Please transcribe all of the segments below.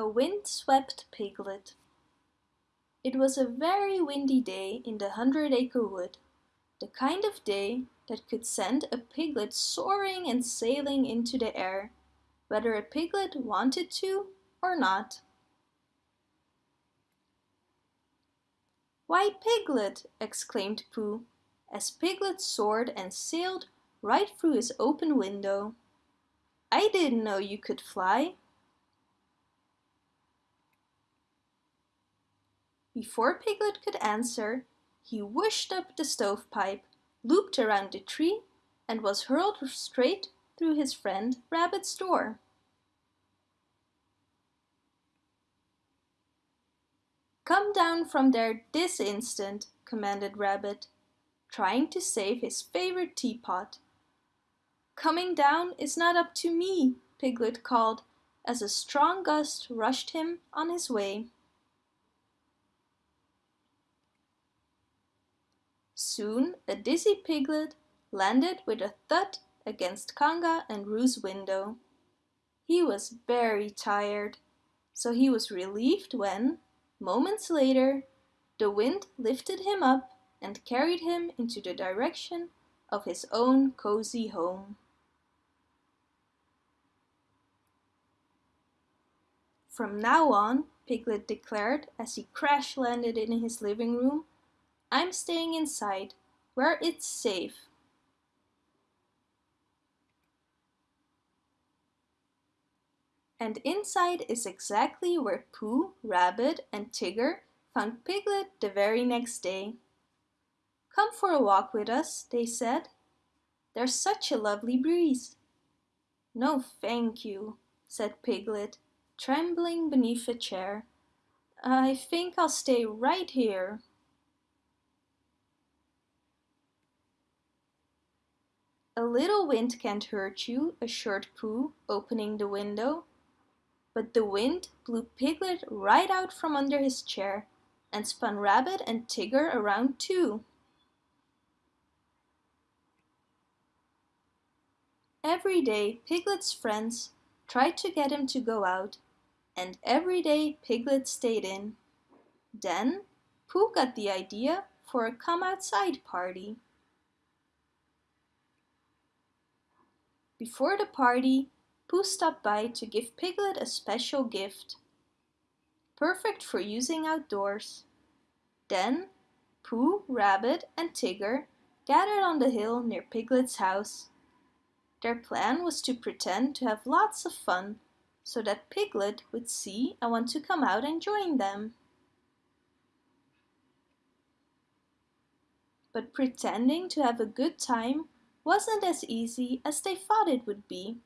A wind-swept piglet. It was a very windy day in the Hundred Acre Wood, the kind of day that could send a piglet soaring and sailing into the air, whether a piglet wanted to or not. Why, Piglet! exclaimed Pooh, as Piglet soared and sailed right through his open window. I didn't know you could fly. Before Piglet could answer, he whooshed up the stovepipe, looped around the tree, and was hurled straight through his friend Rabbit's door. Come down from there this instant, commanded Rabbit, trying to save his favorite teapot. Coming down is not up to me, Piglet called, as a strong gust rushed him on his way. Soon a dizzy piglet landed with a thud against Kanga and Roo's window. He was very tired, so he was relieved when, moments later, the wind lifted him up and carried him into the direction of his own cozy home. From now on, Piglet declared as he crash landed in his living room, I'm staying inside, where it's safe. And inside is exactly where Pooh, Rabbit and Tigger found Piglet the very next day. Come for a walk with us, they said. There's such a lovely breeze. No, thank you, said Piglet, trembling beneath a chair. I think I'll stay right here. A little wind can't hurt you, assured Pooh, opening the window. But the wind blew Piglet right out from under his chair and spun Rabbit and Tigger around too. Every day Piglet's friends tried to get him to go out, and every day Piglet stayed in. Then Pooh got the idea for a come outside party. Before the party, Pooh stopped by to give Piglet a special gift. Perfect for using outdoors. Then, Pooh, Rabbit and Tigger gathered on the hill near Piglet's house. Their plan was to pretend to have lots of fun so that Piglet would see and want to come out and join them. But pretending to have a good time wasn't as easy as they thought it would be.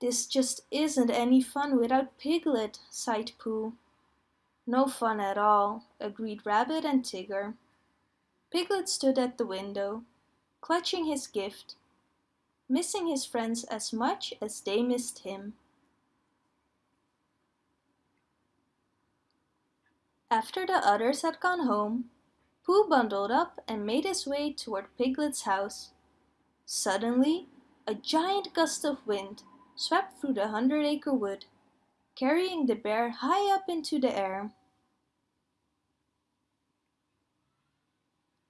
This just isn't any fun without Piglet, sighed Pooh. No fun at all, agreed Rabbit and Tigger. Piglet stood at the window, clutching his gift, missing his friends as much as they missed him. After the others had gone home, Pooh bundled up and made his way toward Piglet's house. Suddenly, a giant gust of wind swept through the Hundred Acre Wood, carrying the bear high up into the air.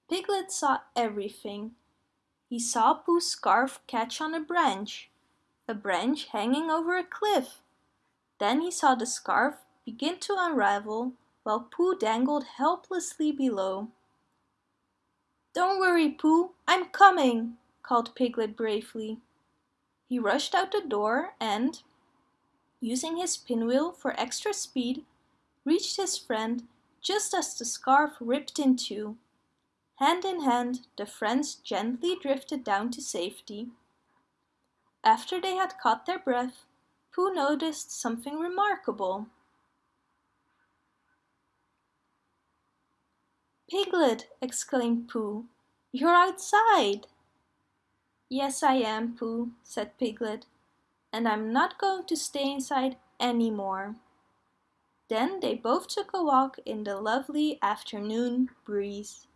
Piglet saw everything. He saw Pooh's scarf catch on a branch, a branch hanging over a cliff. Then he saw the scarf begin to unravel while Pooh dangled helplessly below. Don't worry, Pooh, I'm coming, called Piglet bravely. He rushed out the door and, using his pinwheel for extra speed, reached his friend just as the scarf ripped in two. Hand in hand, the friends gently drifted down to safety. After they had caught their breath, Pooh noticed something remarkable. Piglet, exclaimed Pooh, you're outside. Yes, I am, Pooh, said Piglet, and I'm not going to stay inside anymore. Then they both took a walk in the lovely afternoon breeze.